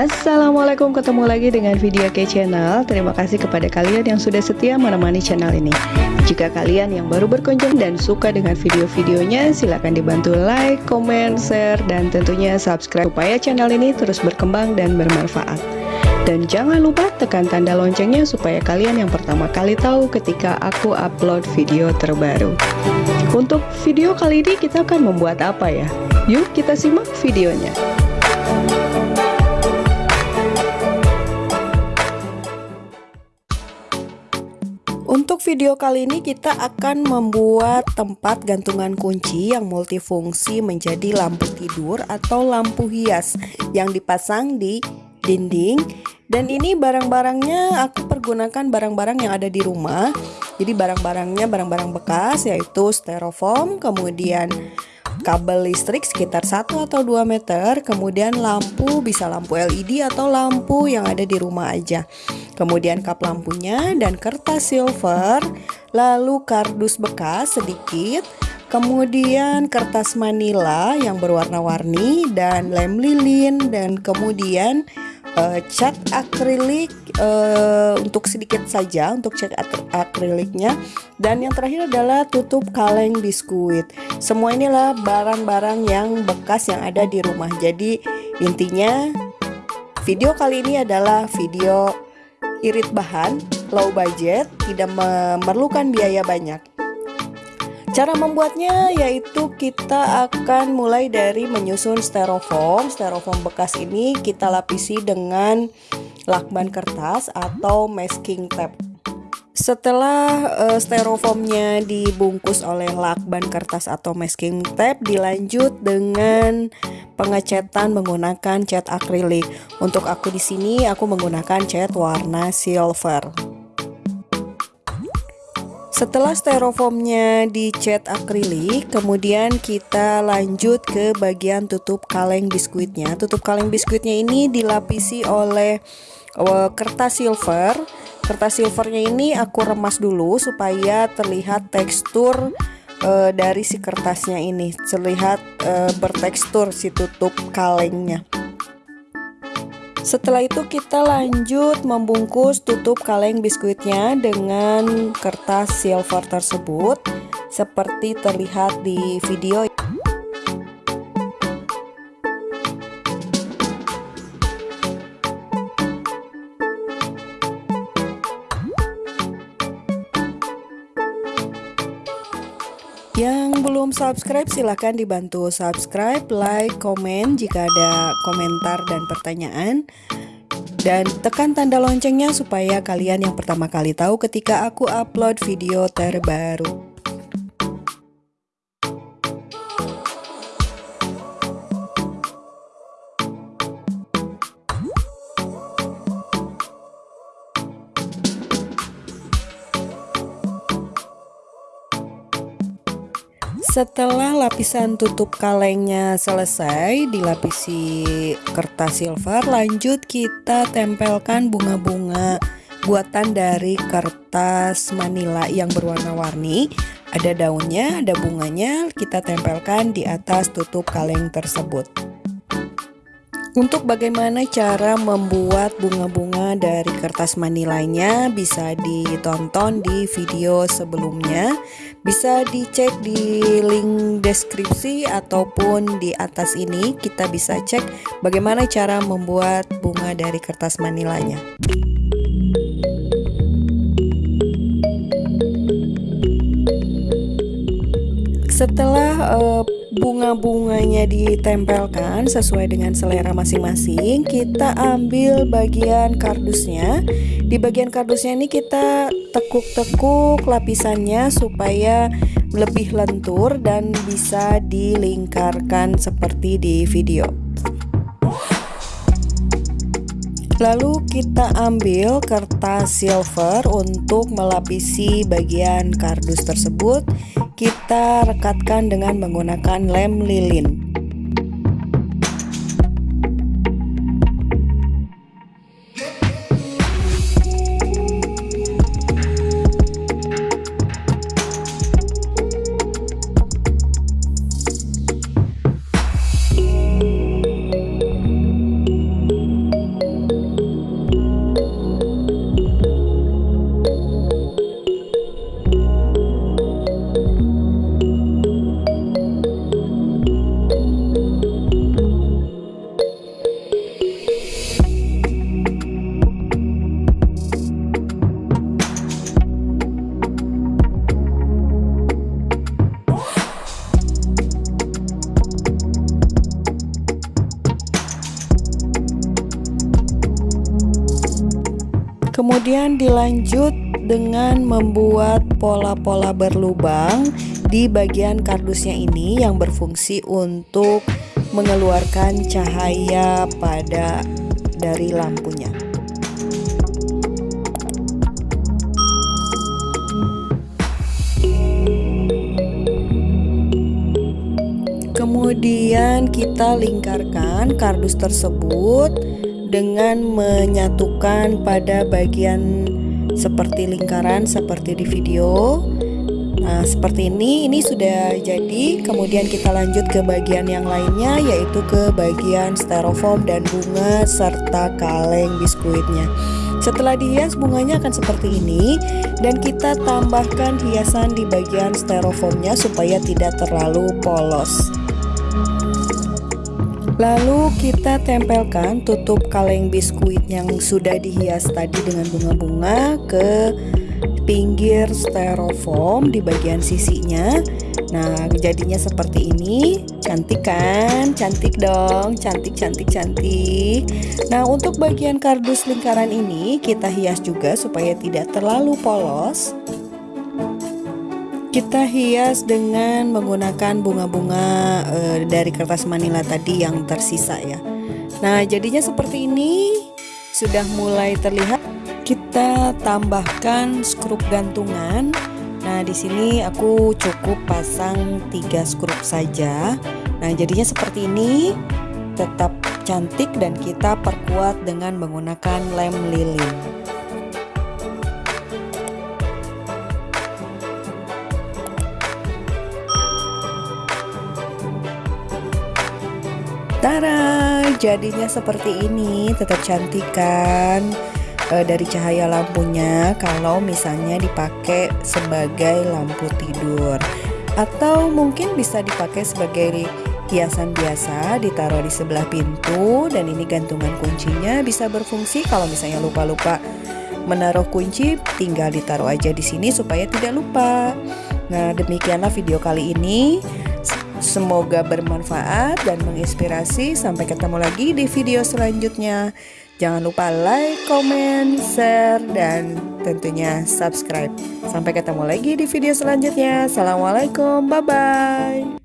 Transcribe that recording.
Assalamualaikum ketemu lagi dengan video ke channel. Terima kasih kepada kalian yang sudah setia menemani channel ini. Jika kalian yang baru berkunjung dan suka dengan video-videonya Silahkan dibantu like, comment, share, dan tentunya subscribe Supaya channel ini terus berkembang dan bermanfaat. Dan jangan lupa tekan tanda loncengnya supaya kalian yang pertama kali tahu ketika aku upload video terbaru. Untuk video kali ini kita akan membuat apa ya? Yuk kita simak videonya Untuk video kali ini kita akan membuat tempat gantungan kunci yang multifungsi menjadi lampu tidur atau lampu hias yang dipasang di dinding. Dan ini barang-barangnya aku pergunakan barang-barang yang ada di rumah. Jadi barang-barangnya barang-barang bekas yaitu styrofoam kemudian kabel listrik sekitar 1 atau 2 meter, kemudian lampu bisa lampu LED atau lampu yang ada di rumah aja. Kemudian kap lampunya dan kertas silver, lalu kardus bekas sedikit, kemudian kertas manila yang berwarna-warni dan lem lilin dan kemudian uh, cat akrilik uh, untuk sedikit saja untuk cat akriliknya. Dan yang terakhir adalah tutup kaleng biskuit. Semua inilah barang-barang yang bekas yang ada di rumah. Jadi intinya video kali ini adalah video irit bahan low budget tidak memerlukan biaya banyak Cara membuatnya yaitu kita akan mulai dari menyusun styrofoam. Styrofoam bekas ini kita lapisi dengan lakban kertas atau masking tape. Setelah uh, styrofoamnya dibungkus oleh lakban kertas atau masking tape, dilanjut dengan pengecetan menggunakan cat akrilik. Untuk aku di sini aku menggunakan cat warna silver. Setelah styrofoamnya dicat akrilik, kemudian kita lanjut ke bagian tutup kaleng biskuitnya. Tutup kaleng biskuitnya ini dilapisi oleh uh, kertas silver. Kertas silvernya ini aku remas dulu supaya terlihat tekstur uh, dari si kertasnya ini, terlihat uh, bertekstur si tutup kalengnya. Setelah itu kita lanjut membungkus tutup kaleng biskuitnya dengan kertas silver tersebut seperti terlihat di video subscribe silahkan dibantu. Subscribe, like, komen jika ada komentar dan pertanyaan. Dan tekan tanda loncengnya supaya kalian yang pertama kali tahu ketika aku upload video terbaru Setelah lapisan tutup kalengnya selesai dilapisi kertas silver lanjut kita tempelkan bunga-bunga buatan dari kertas manila yang berwarna-warni. Ada daunnya, ada bunganya kita tempelkan di atas tutup kaleng tersebut. Untuk bagaimana cara membuat bunga-bunga dari kertas manilanya bisa ditonton di video sebelumnya. Bisa dicek di link deskripsi ataupun di atas ini. Kita bisa cek bagaimana cara membuat bunga dari kertas manilanya Setelah uh, bunga-bunganya ditempelkan sesuai dengan selera masing-masing, kita ambil bagian kardusnya. Di bagian kardusnya ini kita tekuk-tekuk lapisannya supaya lebih lentur dan bisa dilingkarkan seperti di video. Lalu kita ambil kertas silver untuk melapisi bagian kardus tersebut. Kita rekatkan dengan menggunakan lem lilin Kemudian dilanjut dengan membuat pola-pola berlubang di bagian kardusnya ini yang berfungsi untuk mengeluarkan cahaya pada dari lampunya. Kemudian kita lingkarkan kardus tersebut dengan menyatukan pada bagian seperti lingkaran seperti di video. Nah seperti ini ini sudah jadi. Kemudian kita lanjut ke bagian yang lainnya yaitu ke bagian styrofoam dan bunga serta kaleng biskuitnya. Setelah dihias bunganya akan seperti ini. Dan kita tambahkan hiasan di bagian styrofoamnya supaya tidak terlalu polos Lalu kita tempelkan tutup kaleng biskuit yang sudah dihias tadi dengan bunga-bunga ke pinggir styrofoam di bagian sisinya. Nah jadinya seperti ini. Cantik kan? Cantik dong. Cantik cantik cantik. Nah untuk bagian kardus lingkaran ini Kita hias juga supaya tidak terlalu polos kita hias dengan menggunakan bunga-bunga e, dari kertas manila tadi yang tersisa ya Nah jadinya seperti ini Sudah mulai terlihat kita tambahkan skrup gantungan. Nah, di sini aku cukup pasang tiga skrup saja. Nah, jadinya seperti ini tetap cantik dan kita perkuat dengan menggunakan lem lilin. Tara, jadinya seperti ini, tetap cantik kan? uh, dari cahaya lampunya kalau misalnya dipakai sebagai lampu tidur atau mungkin bisa dipakai sebagai hiasan biasa ditaruh di sebelah pintu dan ini gantungan kuncinya bisa berfungsi kalau misalnya lupa-lupa menaruh kunci tinggal ditaruh aja di sini supaya tidak lupa. Nah, demikianlah video kali ini. Semoga bermanfaat dan menginspirasi. Sampai ketemu lagi di video selanjutnya. Jangan lupa like, comment, share, dan tentunya subscribe. Sampai ketemu lagi di video selanjutnya. Assalamualaikum, bye-bye.